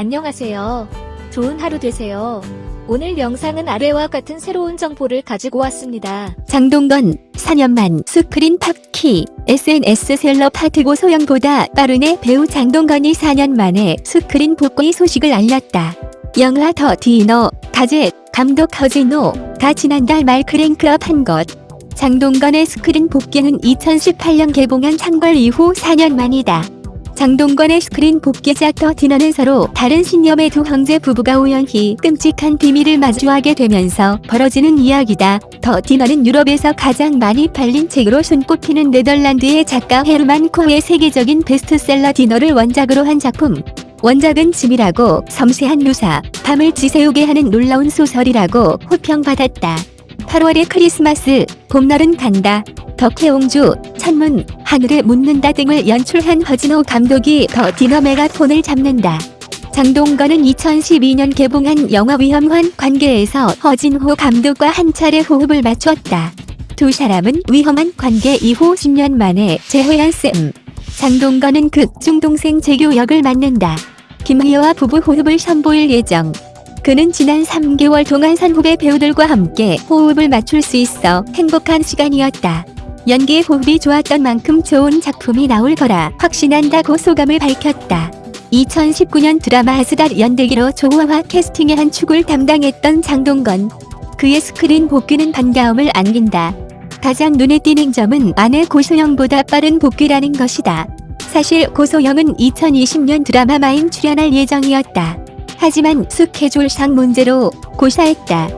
안녕하세요. 좋은 하루 되세요. 오늘 영상은 아래와 같은 새로운 정보를 가지고 왔습니다. 장동건 4년만 스크린 복귀 SNS 셀러 파트 고소영보다 빠르네 배우 장동건이 4년 만에 스크린 복귀 소식을 알렸다. 영화 더 디너, 가제, 감독 허진호 다 지난달 말 크랭크업 한 것. 장동건의 스크린 복귀는 2018년 개봉한 창궐 이후 4년 만이다. 장동건의 스크린 복귀작 더 디너는 서로 다른 신념의 두 형제 부부가 우연히 끔찍한 비밀을 마주하게 되면서 벌어지는 이야기다. 더 디너는 유럽에서 가장 많이 팔린 책으로 손꼽히는 네덜란드의 작가 헤르만 코흐의 세계적인 베스트셀러 디너를 원작으로 한 작품. 원작은 치밀하고 섬세한 묘사, 밤을 지새우게 하는 놀라운 소설이라고 호평받았다. 8월의 크리스마스, 봄날은 간다. 덕혜옹주, 천문, 하늘에 묻는다 등을 연출한 허진호 감독이 더 디너 메가폰을 잡는다. 장동건은 2012년 개봉한 영화 위험한 관계에서 허진호 감독과 한 차례 호흡을 맞췄다. 두 사람은 위험한 관계 이후 10년 만에 재회한 셈. 장동건은 극 중 동생 재규 역을 맡는다. 김희애와 부부 호흡을 선보일 예정. 그는 지난 3개월 동안 선후배 배우들과 함께 호흡을 맞출 수 있어 행복한 시간이었다. 연기 호흡이 좋았던 만큼 좋은 작품이 나올 거라 확신한다고 소감을 밝혔다. 2019년 드라마 아스달 연대기로 조화와 캐스팅의 한 축을 담당했던 장동건. 그의 스크린 복귀는 반가움을 안긴다. 가장 눈에 띄는 점은 아내 고소영보다 빠른 복귀라는 것이다. 사실 고소영은 2020년 드라마 마인 출연할 예정이었다. 하지만 스케줄상 문제로 고사했다.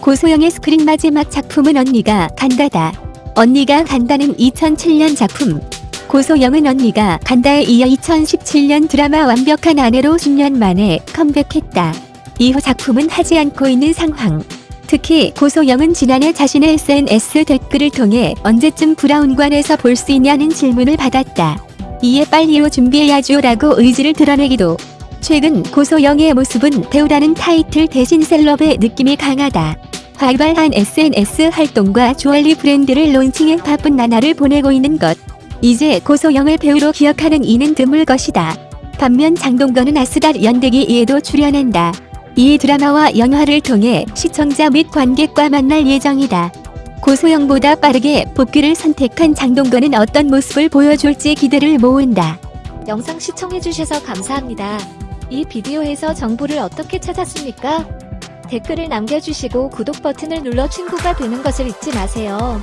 고소영의 스크린 마지막 작품은 언니가 간다다. 언니가 간다는 2007년 작품. 고소영은 언니가 간다에 이어 2017년 드라마 완벽한 아내로 10년 만에 컴백했다. 이후 작품은 하지 않고 있는 상황. 특히 고소영은 지난해 자신의 SNS 댓글을 통해 언제쯤 브라운관에서 볼 수 있냐는 질문을 받았다. 이에 빨리요 준비해야죠 라고 의지를 드러내기도. 최근 고소영의 모습은 배우라는 타이틀 대신 셀럽의 느낌이 강하다. 활발한 SNS 활동과 주얼리 브랜드를 론칭해 바쁜 나날을 보내고 있는 것. 이제 고소영을 배우로 기억하는 이는 드물 것이다. 반면 장동건은 아스달 연대기 이에도 출연한다. 이 드라마와 영화를 통해 시청자 및 관객과 만날 예정이다. 고소영보다 빠르게 복귀를 선택한 장동건은 어떤 모습을 보여줄지 기대를 모은다. 영상 시청해주셔서 감사합니다. 이 비디오에서 정보를 어떻게 찾았습니까? 댓글을 남겨주시고 구독 버튼을 눌러 친구가 되는 것을 잊지 마세요.